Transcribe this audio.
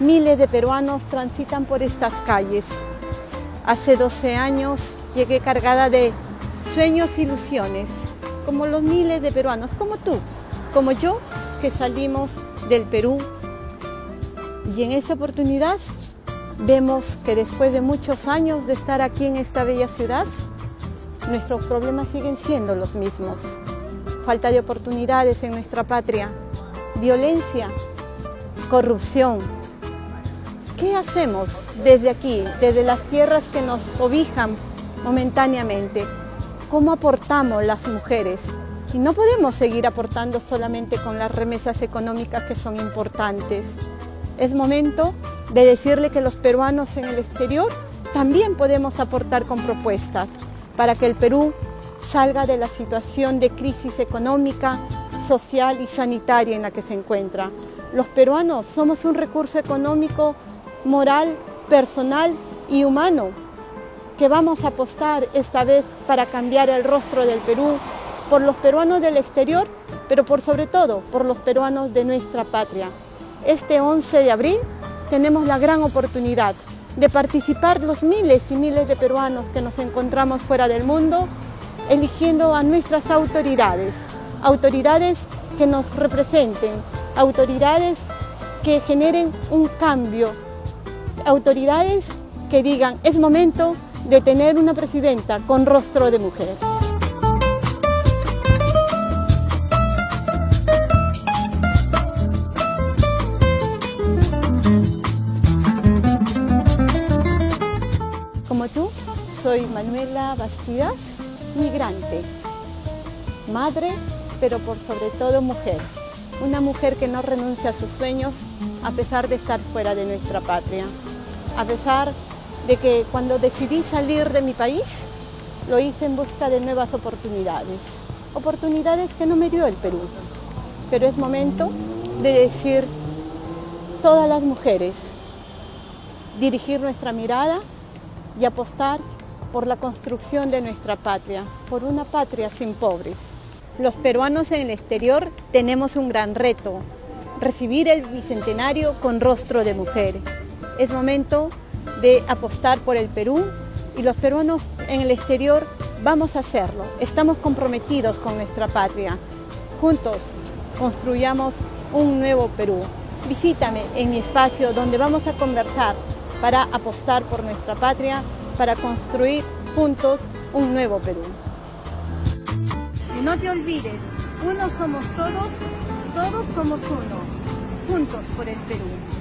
miles de peruanos transitan por estas calles. Hace 12 años llegué cargada de sueños e ilusiones, como los miles de peruanos, como tú, como yo, que salimos del Perú. Y en esta oportunidad vemos que después de muchos años de estar aquí en esta bella ciudad, nuestros problemas siguen siendo los mismos. Falta de oportunidades en nuestra patria, violencia, corrupción. ¿Qué hacemos desde aquí, desde las tierras que nos cobijan momentáneamente? ¿Cómo aportamos las mujeres? Y no podemos seguir aportando solamente con las remesas económicas que son importantes. Es momento de decirle que los peruanos en el exterior también podemos aportar con propuestas para que el Perú salga de la situación de crisis económica, social y sanitaria en la que se encuentra. Los peruanos somos un recurso económico, moral, personal y humano que vamos a apostar esta vez para cambiar el rostro del Perú por los peruanos del exterior, pero por sobre todo por los peruanos de nuestra patria. Este 11 de abril tenemos la gran oportunidad de participar los miles y miles de peruanos que nos encontramos fuera del mundo, eligiendo a nuestras autoridades, autoridades que nos representen, autoridades que generen un cambio, autoridades que digan es momento de tener una presidenta con rostro de mujer. Como tú, soy Manuela Bastidas, migrante, madre, pero por sobre todo mujer. Una mujer que no renuncia a sus sueños a pesar de estar fuera de nuestra patria. A pesar de que cuando decidí salir de mi país, lo hice en busca de nuevas oportunidades. Oportunidades que no me dio el Perú. Pero es momento de decir, todas las mujeres, dirigir nuestra mirada y apostar por la construcción de nuestra patria, por una patria sin pobres. Los peruanos en el exterior tenemos un gran reto, recibir el Bicentenario con rostro de mujer. Es momento de apostar por el Perú y los peruanos en el exterior vamos a hacerlo. Estamos comprometidos con nuestra patria. Juntos construyamos un nuevo Perú. Visítame en mi espacio donde vamos a conversar para apostar por nuestra patria, para construir juntos un nuevo Perú. Y no te olvides, uno somos todos, todos somos uno, juntos por el Perú.